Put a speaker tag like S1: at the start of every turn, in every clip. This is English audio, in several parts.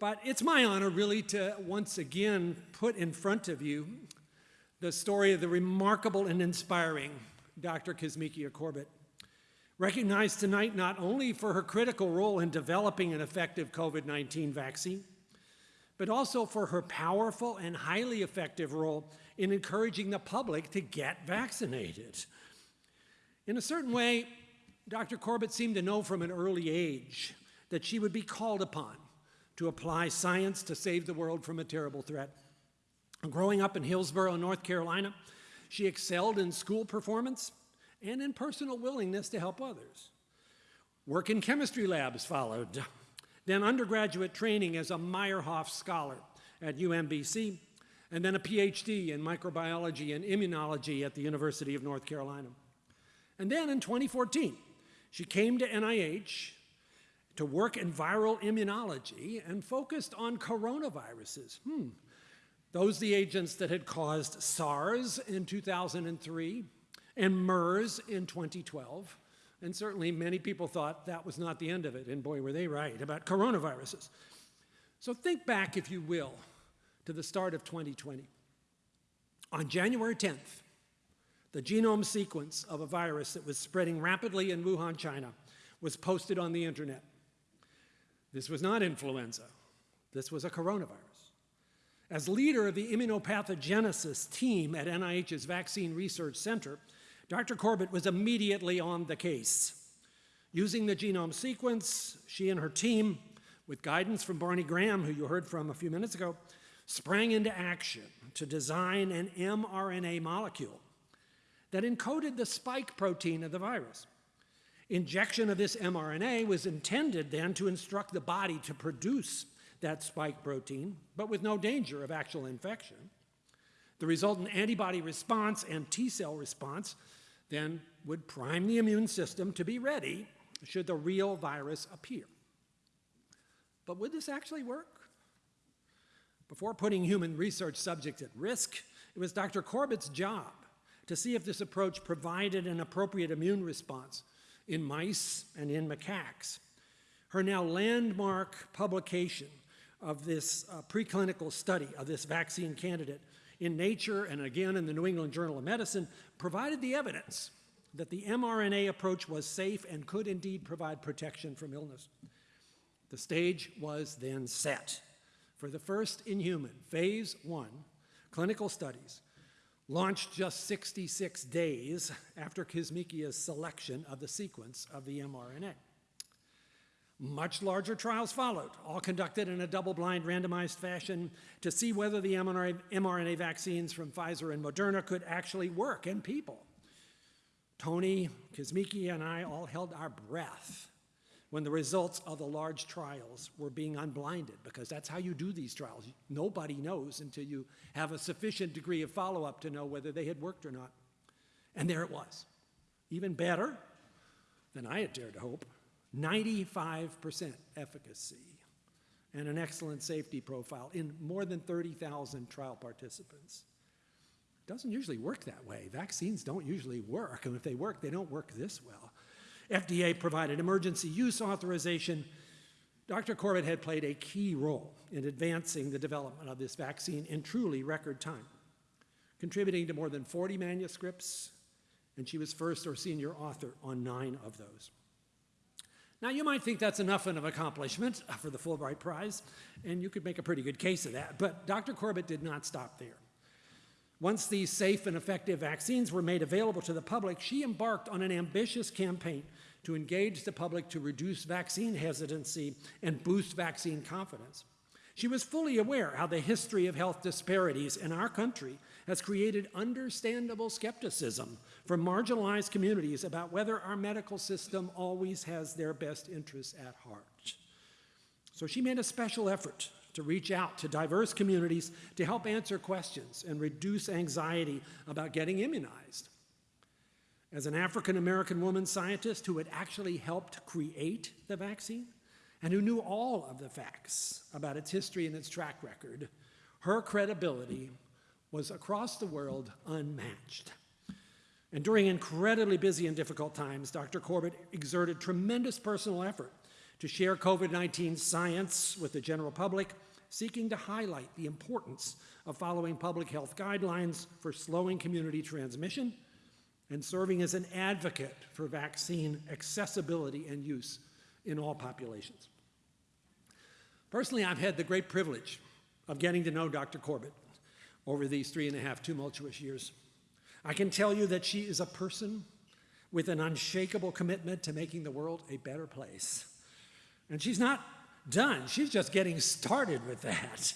S1: But it's my honor, really, to once again put in front of you the story of the remarkable and inspiring Dr. Kizzmekia Corbett, recognized tonight not only for her critical role in developing an effective COVID-19 vaccine, but also for her powerful and highly effective role in encouraging the public to get vaccinated. In a certain way, Dr. Corbett seemed to know from an early age that she would be called upon to apply science to save the world from a terrible threat. Growing up in Hillsborough, North Carolina, she excelled in school performance and in personal willingness to help others. Work in chemistry labs followed, then undergraduate training as a Meyerhoff Scholar at UMBC, and then a PhD in microbiology and immunology at the University of North Carolina. And then in 2014, she came to NIH to work in viral immunology and focused on coronaviruses. Hmm. Those the agents that had caused SARS in 2003 and MERS in 2012. And certainly many people thought that was not the end of it, and boy, were they right about coronaviruses. So think back, if you will, to the start of 2020. On January 10th, the genome sequence of a virus that was spreading rapidly in Wuhan, China, was posted on the internet. This was not influenza. This was a coronavirus. As leader of the immunopathogenesis team at NIH's Vaccine Research Center, Dr. Corbett was immediately on the case. Using the genome sequence, she and her team, with guidance from Barney Graham, who you heard from a few minutes ago, sprang into action to design an mRNA molecule that encoded the spike protein of the virus. Injection of this mRNA was intended then to instruct the body to produce that spike protein, but with no danger of actual infection. The resultant antibody response and T cell response then would prime the immune system to be ready should the real virus appear. But would this actually work? Before putting human research subjects at risk, it was Dr. Corbett's job to see if this approach provided an appropriate immune response in mice and in macaques. Her now landmark publication of this uh, preclinical study of this vaccine candidate in Nature and again in the New England Journal of Medicine provided the evidence that the mRNA approach was safe and could indeed provide protection from illness. The stage was then set for the first in human, phase one, clinical studies launched just 66 days after Kizzmekia's selection of the sequence of the mRNA. Much larger trials followed, all conducted in a double-blind randomized fashion to see whether the mRNA vaccines from Pfizer and Moderna could actually work in people. Tony, Kizzmekia, and I all held our breath when the results of the large trials were being unblinded, because that's how you do these trials. Nobody knows until you have a sufficient degree of follow-up to know whether they had worked or not. And there it was. Even better than I had dared to hope, 95% efficacy and an excellent safety profile in more than 30,000 trial participants. It doesn't usually work that way. Vaccines don't usually work, and if they work, they don't work this well. FDA provided emergency use authorization. Dr. Corbett had played a key role in advancing the development of this vaccine in truly record time, contributing to more than 40 manuscripts, and she was first or senior author on nine of those. Now, you might think that's enough of an accomplishment for the Fulbright Prize, and you could make a pretty good case of that, but Dr. Corbett did not stop there. Once these safe and effective vaccines were made available to the public, she embarked on an ambitious campaign to engage the public to reduce vaccine hesitancy and boost vaccine confidence. She was fully aware how the history of health disparities in our country has created understandable skepticism from marginalized communities about whether our medical system always has their best interests at heart. So she made a special effort to reach out to diverse communities to help answer questions and reduce anxiety about getting immunized. As an African American woman scientist who had actually helped create the vaccine, and who knew all of the facts about its history and its track record, her credibility was across the world unmatched. And during incredibly busy and difficult times, Dr. Corbett exerted tremendous personal effort to share COVID-19 science with the general public, seeking to highlight the importance of following public health guidelines for slowing community transmission and serving as an advocate for vaccine accessibility and use in all populations. Personally, I've had the great privilege of getting to know Dr. Corbett over these three and a half tumultuous years. I can tell you that she is a person with an unshakable commitment to making the world a better place. And she's not done, she's just getting started with that.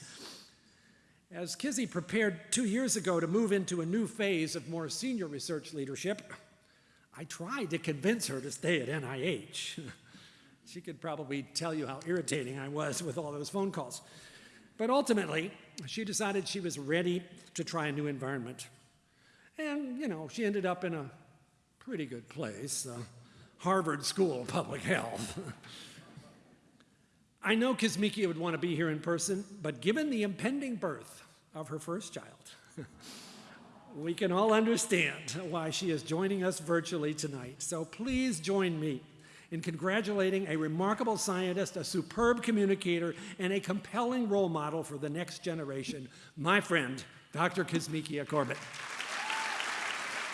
S1: As Kizzy prepared two years ago to move into a new phase of more senior research leadership, I tried to convince her to stay at NIH. she could probably tell you how irritating I was with all those phone calls. But ultimately, she decided she was ready to try a new environment. And, you know, she ended up in a pretty good place, uh, Harvard School of Public Health. I know Kizzmekia would want to be here in person, but given the impending birth of her first child, we can all understand why she is joining us virtually tonight. So please join me in congratulating a remarkable scientist, a superb communicator, and a compelling role model for the next generation, my friend, Dr. Kizzmekia Corbett.